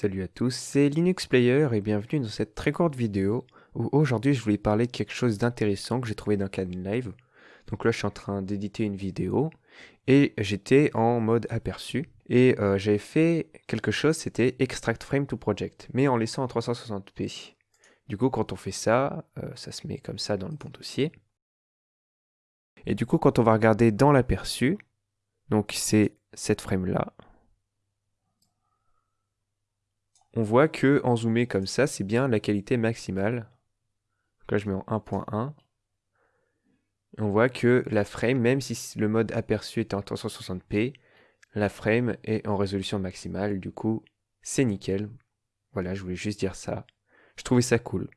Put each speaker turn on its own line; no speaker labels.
Salut à tous, c'est Linux Player et bienvenue dans cette très courte vidéo où aujourd'hui je voulais parler de quelque chose d'intéressant que j'ai trouvé dans Caden Live. Donc là je suis en train d'éditer une vidéo et j'étais en mode aperçu et euh, j'avais fait quelque chose, c'était Extract Frame to Project, mais en laissant en 360p. Du coup quand on fait ça, euh, ça se met comme ça dans le bon dossier. Et du coup quand on va regarder dans l'aperçu, donc c'est cette frame là, on voit que en zoomé comme ça, c'est bien la qualité maximale. Là, je mets en 1.1. On voit que la frame, même si le mode aperçu est en 360p, la frame est en résolution maximale. Du coup, c'est nickel. Voilà, je voulais juste dire ça. Je trouvais ça cool.